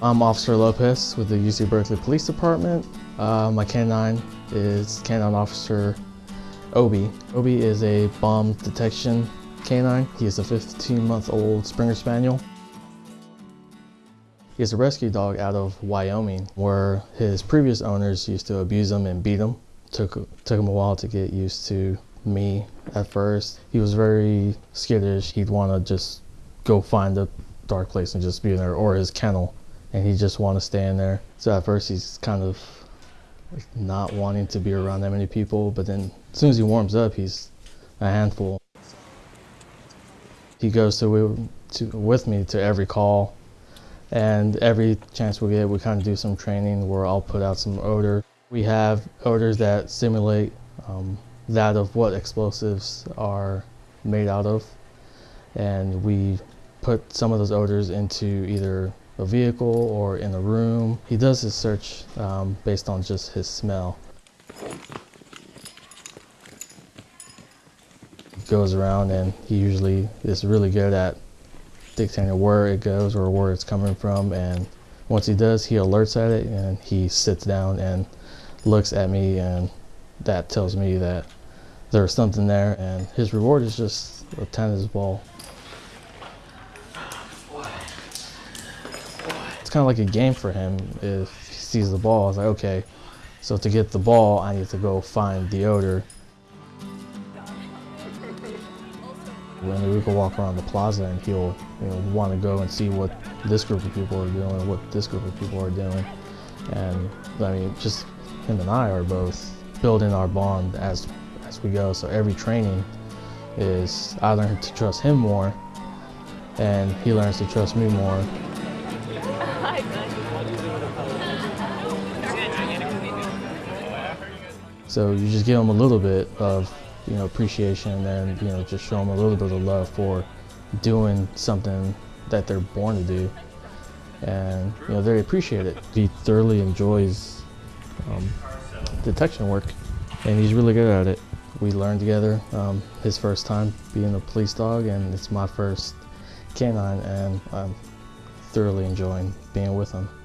I'm Officer Lopez with the UC Berkeley Police Department. Uh, my canine is Canine Officer Obi. Obi is a bomb detection canine. He is a 15-month-old Springer Spaniel. He is a rescue dog out of Wyoming, where his previous owners used to abuse him and beat him. Took, took him a while to get used to me at first. He was very skittish. He'd want to just go find a dark place and just be in there, or his kennel and he just want to stay in there. So at first he's kind of not wanting to be around that many people, but then as soon as he warms up, he's a handful. He goes to, to with me to every call, and every chance we get, we kind of do some training where I'll put out some odor. We have odors that simulate um, that of what explosives are made out of, and we put some of those odors into either a vehicle or in a room. He does his search um, based on just his smell. He goes around and he usually is really good at dictating where it goes or where it's coming from and once he does he alerts at it and he sits down and looks at me and that tells me that there's something there and his reward is just a tennis ball it's kind of like a game for him. If he sees the ball, it's like, okay, so to get the ball, I need to go find the odor. When we can walk around the plaza and he'll you know, want to go and see what this group of people are doing, what this group of people are doing. And I mean, just him and I are both building our bond as, as we go. So every training is I learn to trust him more and he learns to trust me more. So you just give them a little bit of, you know, appreciation and you know, just show them a little bit of love for doing something that they're born to do. And, you know, they appreciate it. He thoroughly enjoys um, detection work and he's really good at it. We learned together um, his first time being a police dog and it's my first canine and I'm thoroughly enjoying being with him.